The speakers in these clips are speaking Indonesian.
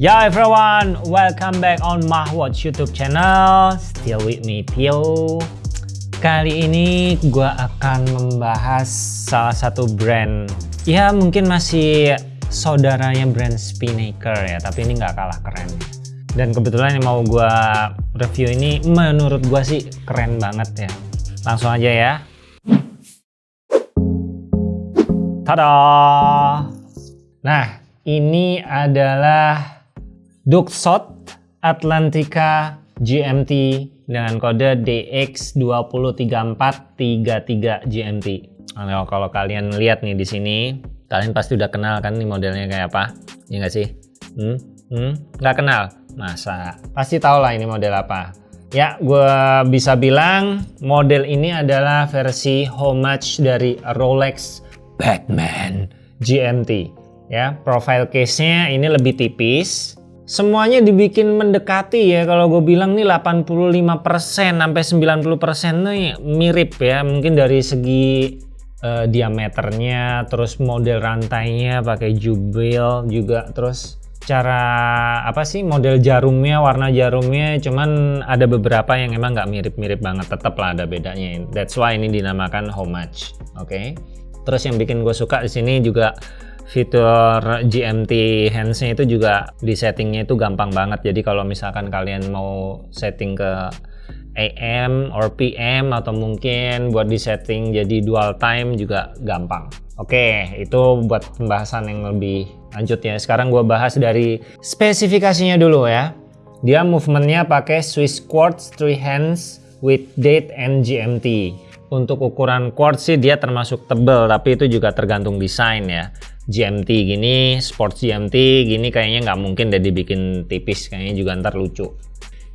Yo everyone, welcome back on Mahwatch YouTube channel. Still with me Pio. Kali ini gue akan membahas salah satu brand. Ya mungkin masih saudaranya brand Spinnaker ya, tapi ini nggak kalah keren. Dan kebetulan yang mau gue review ini menurut gue sih keren banget ya. Langsung aja ya. Tada! Nah, ini adalah Duxot Atlantica GMT dengan kode DX203433 GMT. Nah, kalau kalian lihat nih di sini, kalian pasti udah kenal kan nih modelnya kayak apa? Ya nggak sih? Hmm? Hmm? Nggak kenal? Masa? Pasti tahu lah ini model apa. Ya, gue bisa bilang model ini adalah versi homage dari Rolex Batman GMT ya profile case-nya ini lebih tipis semuanya dibikin mendekati ya. Kalau gue bilang nih 85% sampai 90% nih mirip ya. Mungkin dari segi uh, diameternya terus model rantainya pakai jubil juga. Terus cara apa sih model jarumnya warna jarumnya. Cuman ada beberapa yang emang nggak mirip-mirip banget. Tetap lah ada bedanya. That's why ini dinamakan homage oke? Okay? Terus yang bikin gue suka di sini juga fitur GMT handsnya itu juga di settingnya itu gampang banget. Jadi kalau misalkan kalian mau setting ke AM or PM atau mungkin buat di setting jadi dual time juga gampang. Oke, itu buat pembahasan yang lebih lanjut ya. Sekarang gue bahas dari spesifikasinya dulu ya. Dia movementnya pakai Swiss Quartz 3 hands with date and GMT. Untuk ukuran quartz sih dia termasuk tebel, tapi itu juga tergantung desain ya. GMT gini, sports GMT gini kayaknya nggak mungkin deh dibikin tipis, kayaknya juga ntar lucu.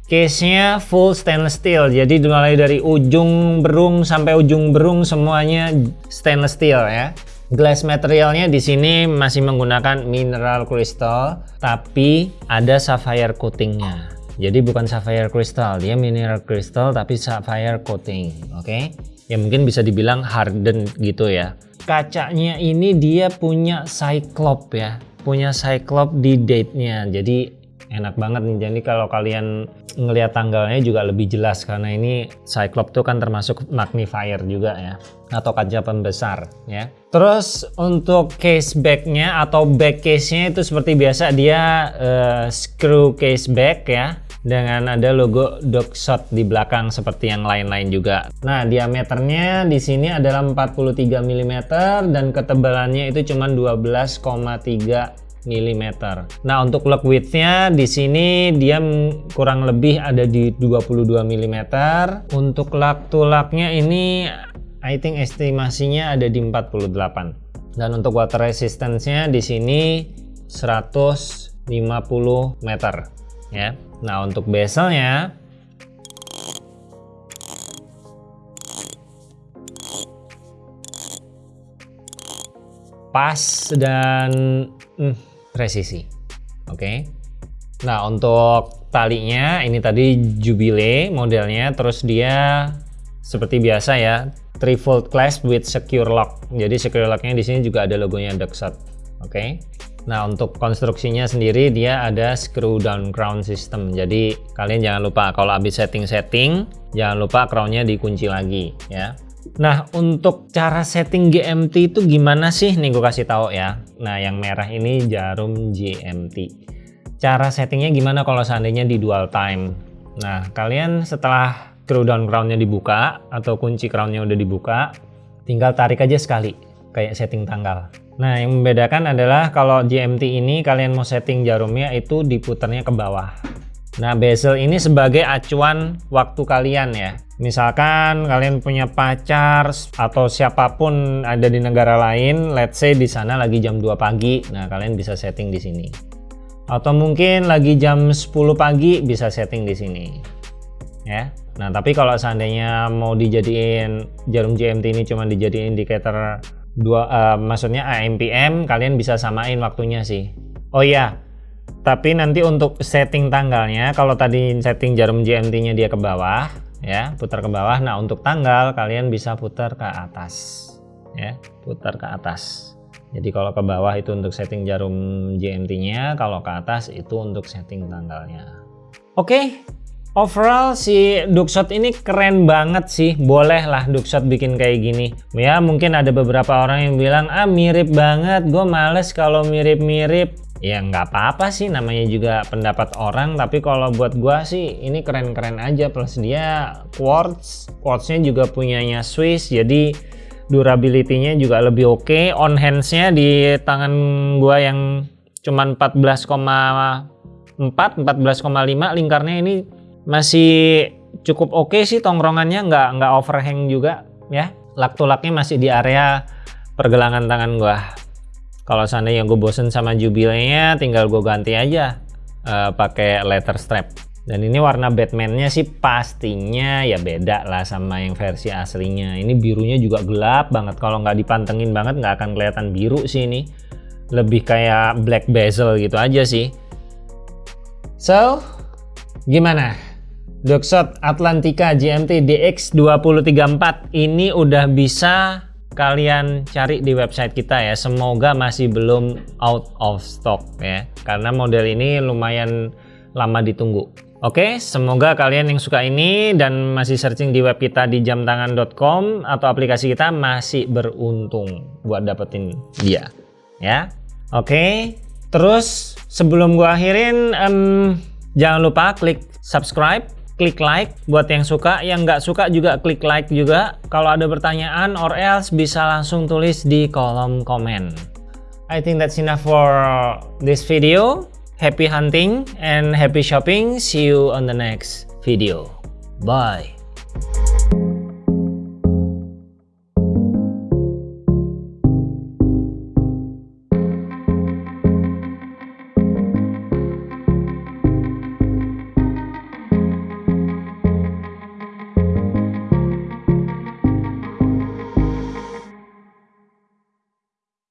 Case-nya full stainless steel, jadi mulai dari ujung berung sampai ujung berung semuanya stainless steel ya. Glass materialnya di sini masih menggunakan mineral crystal, tapi ada sapphire coatingnya. Jadi bukan sapphire crystal, dia mineral crystal tapi sapphire coating, oke? Okay? Ya mungkin bisa dibilang harden gitu ya. Kacanya ini dia punya cyclop ya. Punya cyclop di date-nya. Jadi enak banget nih. Jadi kalau kalian ngelihat tanggalnya juga lebih jelas karena ini cyclop tuh kan termasuk magnifier juga ya. Atau kaca pembesar ya. Terus untuk case back-nya atau back case-nya itu seperti biasa dia uh, screw case back ya dengan ada logo Shot di belakang seperti yang lain-lain juga. Nah, diameternya di sini adalah 43 mm dan ketebalannya itu cuma 12,3 mm. Nah, untuk lock width-nya di sini dia kurang lebih ada di 22 mm. Untuk lug to lug-nya ini I think estimasinya ada di 48. Dan untuk water resistance-nya di sini 150 meter ya. Nah untuk bezelnya pas dan hmm, presisi. Oke. Okay. Nah untuk talinya ini tadi Jubile modelnya, terus dia seperti biasa ya trifold clasp with secure lock. Jadi secure locknya di sini juga ada logonya Duckshot. Oke. Okay. Nah untuk konstruksinya sendiri dia ada screw down crown system. Jadi kalian jangan lupa kalau habis setting-setting jangan lupa crownnya dikunci lagi ya. Nah untuk cara setting GMT itu gimana sih? Nih gue kasih tahu ya. Nah yang merah ini jarum GMT cara settingnya gimana kalau seandainya di dual time? Nah kalian setelah screw down crownnya dibuka atau kunci crownnya udah dibuka tinggal tarik aja sekali kayak setting tanggal Nah, yang membedakan adalah kalau GMT ini kalian mau setting jarumnya itu diputarnya ke bawah. Nah, bezel ini sebagai acuan waktu kalian ya. Misalkan kalian punya pacar atau siapa pun ada di negara lain, let's say di sana lagi jam 2 pagi, nah kalian bisa setting di sini. Atau mungkin lagi jam 10 pagi bisa setting di sini. Ya. Nah, tapi kalau seandainya mau dijadiin jarum GMT ini cuma dijadiin indikator dua uh, maksudnya AMPM kalian bisa samain waktunya sih. Oh iya tapi nanti untuk setting tanggalnya kalau tadi setting jarum GMT nya dia ke bawah ya putar ke bawah. Nah untuk tanggal kalian bisa putar ke atas ya putar ke atas. Jadi kalau ke bawah itu untuk setting jarum GMT-nya, kalau ke atas itu untuk setting tanggalnya. Oke, overall si Duckshot ini keren banget sih. Boleh lah Duckshot bikin kayak gini. Ya mungkin ada beberapa orang yang bilang, ah mirip banget, gue males kalau mirip-mirip. Ya nggak apa-apa sih. Namanya juga pendapat orang. Tapi kalau buat gua sih ini keren-keren aja. Plus dia quartz. Quartznya juga punyanya Swiss. Jadi durability-nya juga lebih oke. Okay. on hands-nya di tangan gua yang cuman 14,4 14,5 lingkarnya ini masih cukup oke okay sih tongkrongannya nggak nggak overhang juga ya. Lak-tulaknya masih di area pergelangan tangan gua. Kalau seandainya gue bosen sama jubilnya tinggal gue ganti aja uh, pakai letter strap. Dan ini warna Batman-nya sih pastinya ya beda lah sama yang versi aslinya. Ini birunya juga gelap banget. Kalau nggak dipantengin banget nggak akan kelihatan biru sih ini. Lebih kayak black bezel gitu aja sih. So gimana Duxot Atlantica GMT DX2034 ini udah bisa kalian cari di website kita ya semoga masih belum out of stock ya karena model ini lumayan lama ditunggu Oke, semoga kalian yang suka ini dan masih searching di web kita di jamtangan.com atau aplikasi kita masih beruntung buat dapetin dia. Ya, oke. Terus sebelum gua akhirin, um, jangan lupa klik subscribe klik like. Buat yang suka yang nggak suka juga klik like juga. Kalau ada pertanyaan or else bisa langsung tulis di kolom komen. I think that's enough for this video. Happy hunting and happy shopping. See you on the next video. Bye